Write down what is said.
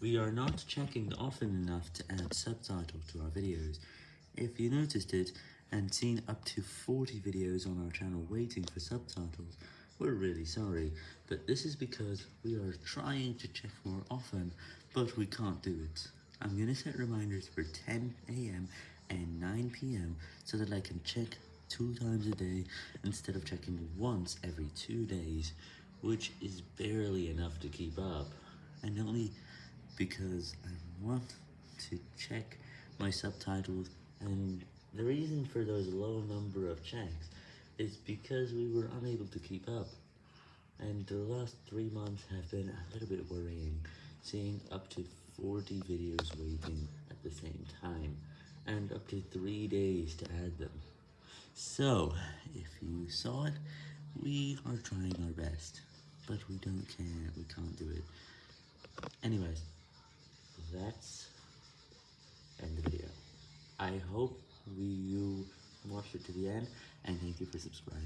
We are not checking often enough to add subtitles to our videos. If you noticed it, and seen up to 40 videos on our channel waiting for subtitles, we're really sorry, but this is because we are trying to check more often, but we can't do it. I'm gonna set reminders for 10 am and 9 pm so that I can check two times a day instead of checking once every two days, which is barely enough to keep up, and only because I want to check my subtitles and the reason for those low number of checks is because we were unable to keep up. And the last three months have been a little bit worrying, seeing up to 40 videos waiting at the same time, and up to 3 days to add them. So, if you saw it, we are trying our best, but we don't care, we can't do it. Anyways, that's end the video. I hope you watched it to the end, and thank you for subscribing.